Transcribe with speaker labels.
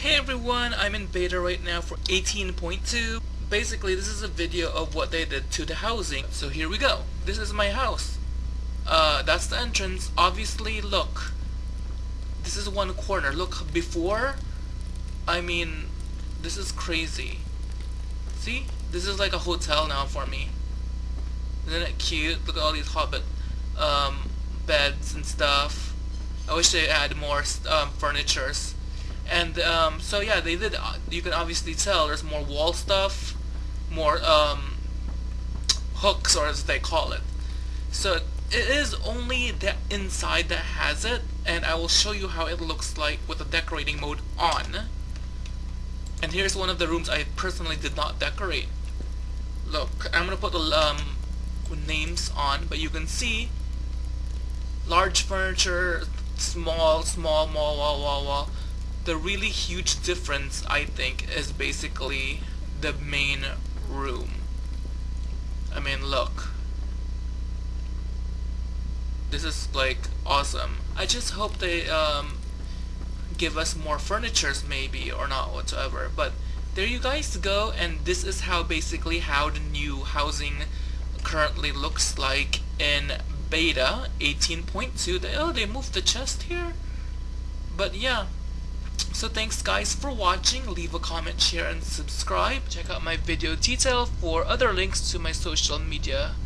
Speaker 1: Hey everyone, I'm in beta right now for 18.2. Basically, this is a video of what they did to the housing. So here we go. This is my house. Uh, that's the entrance. Obviously, look. This is one corner. Look, before, I mean, this is crazy. See? This is like a hotel now for me. Isn't it cute? Look at all these hobbit um, beds and stuff. I wish they had more um, furnitures. And um, so yeah, they did. Uh, you can obviously tell there's more wall stuff, more um, hooks, or as they call it. So it is only the inside that has it, and I will show you how it looks like with the decorating mode on. And here's one of the rooms I personally did not decorate. Look, I'm gonna put the um, names on, but you can see large furniture, small, small, small, wall, wall, wall the really huge difference I think is basically the main room. I mean look. This is like awesome. I just hope they um, give us more furnitures maybe or not whatsoever. But there you guys go and this is how basically how the new housing currently looks like in beta 18.2. Oh, they moved the chest here? But yeah, so thanks guys for watching, leave a comment, share and subscribe. Check out my video detail for other links to my social media